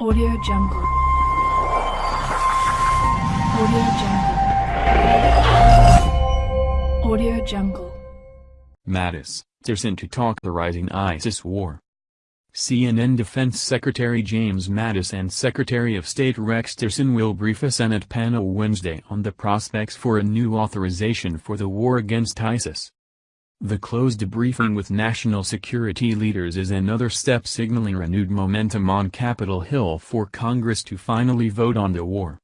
Audio Jungle. Audio Jungle. Audio Jungle. Mattis, Tillerson to talk the rising ISIS war. CNN Defense Secretary James Mattis and Secretary of State Rex Tillerson will brief a Senate panel Wednesday on the prospects for a new authorization for the war against ISIS. The closed briefing with national security leaders is another step signaling renewed momentum on Capitol Hill for Congress to finally vote on the war.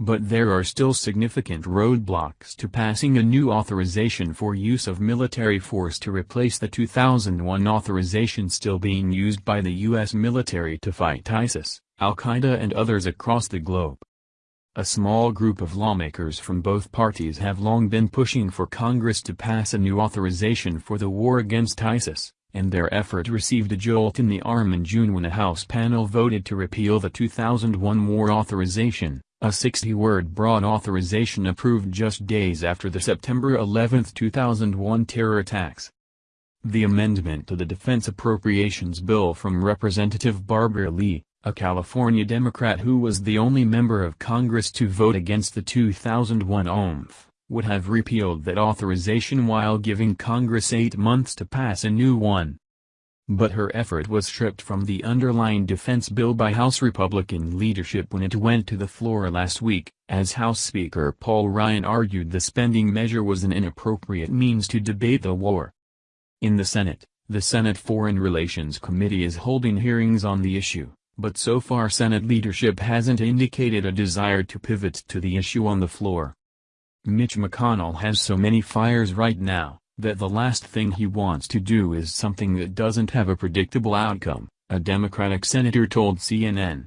But there are still significant roadblocks to passing a new authorization for use of military force to replace the 2001 authorization still being used by the U.S. military to fight ISIS, Al-Qaeda and others across the globe. A small group of lawmakers from both parties have long been pushing for Congress to pass a new authorization for the war against ISIS, and their effort received a jolt in the arm in June when a House panel voted to repeal the 2001 war authorization, a 60-word broad authorization approved just days after the September 11, 2001 terror attacks. The amendment to the Defense Appropriations Bill from Representative Barbara Lee, a California Democrat who was the only member of Congress to vote against the 2001 AUMF, would have repealed that authorization while giving Congress eight months to pass a new one. But her effort was stripped from the underlying defense bill by House Republican leadership when it went to the floor last week, as House Speaker Paul Ryan argued the spending measure was an inappropriate means to debate the war. In the Senate, the Senate Foreign Relations Committee is holding hearings on the issue but so far Senate leadership hasn't indicated a desire to pivot to the issue on the floor. Mitch McConnell has so many fires right now, that the last thing he wants to do is something that doesn't have a predictable outcome, a Democratic senator told CNN.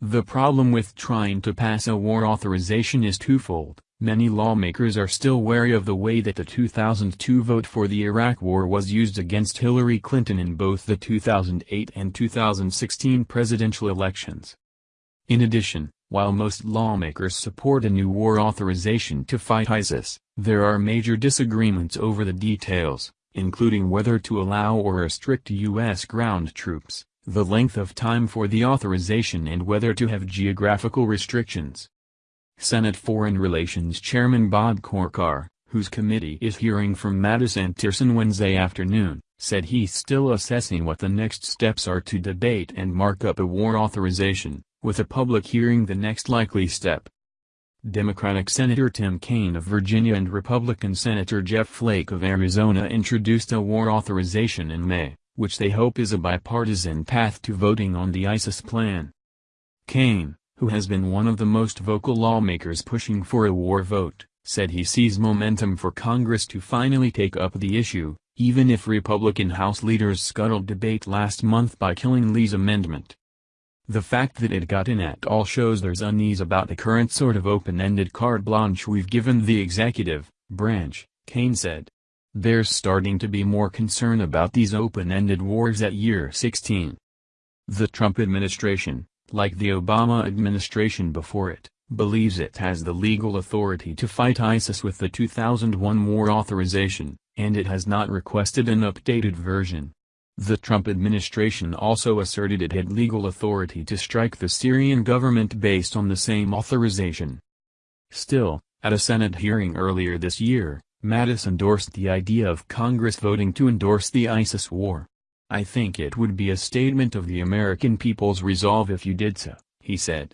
The problem with trying to pass a war authorization is twofold. Many lawmakers are still wary of the way that the 2002 vote for the Iraq War was used against Hillary Clinton in both the 2008 and 2016 presidential elections. In addition, while most lawmakers support a new war authorization to fight ISIS, there are major disagreements over the details, including whether to allow or restrict U.S. ground troops, the length of time for the authorization and whether to have geographical restrictions. Senate Foreign Relations Chairman Bob Corker, whose committee is hearing from Mattis and Tillerson Wednesday afternoon, said he's still assessing what the next steps are to debate and mark up a war authorization, with a public hearing the next likely step. Democratic Senator Tim Kaine of Virginia and Republican Senator Jeff Flake of Arizona introduced a war authorization in May, which they hope is a bipartisan path to voting on the ISIS plan. Kaine, who has been one of the most vocal lawmakers pushing for a war vote, said he sees momentum for Congress to finally take up the issue, even if Republican House leaders scuttled debate last month by killing Lee's amendment. The fact that it got in at all shows there's unease about the current sort of open-ended carte blanche we've given the executive branch, Kaine said. There's starting to be more concern about these open-ended wars at year 16. The Trump administration, like the Obama administration before it, believes it has the legal authority to fight ISIS with the 2001 war authorization, and it has not requested an updated version. The Trump administration also asserted it had legal authority to strike the Syrian government based on the same authorization. Still, at a Senate hearing earlier this year, Mattis endorsed the idea of Congress voting to endorse the ISIS war. I think it would be a statement of the American people's resolve if you did so, he said.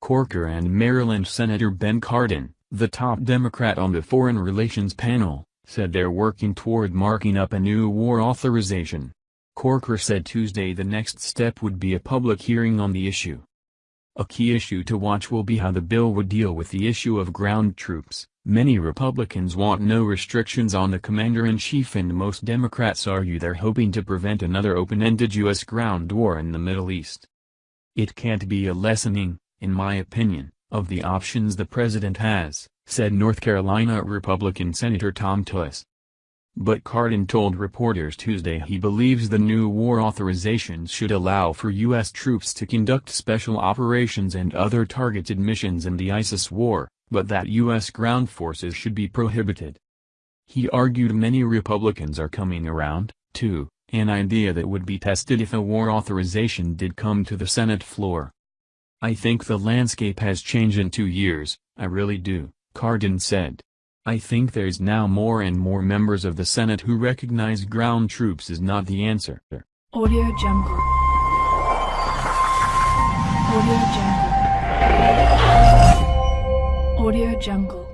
Corker and Maryland Senator Ben Cardin, the top Democrat on the Foreign Relations panel, said they're working toward marking up a new war authorization. Corker said Tuesday the next step would be a public hearing on the issue. A key issue to watch will be how the bill would deal with the issue of ground troops, Many Republicans want no restrictions on the commander-in-chief and most Democrats argue they're hoping to prevent another open-ended U.S. ground war in the Middle East. It can't be a lessening, in my opinion, of the options the president has, said North Carolina Republican Senator Thom Tillis. But Cardin told reporters Tuesday he believes the new war authorizations should allow for U.S. troops to conduct special operations and other targeted missions in the ISIS war, but that U.S. ground forces should be prohibited. He argued many Republicans are coming around, too, An idea that would be tested if a war authorization did come to the Senate floor. I think the landscape has changed in two years, I really do, Cardin said. I think there's now more and more members of the Senate who recognize ground troops is not the answer. Audio Jungle. Audio Jungle. Audio Jungle.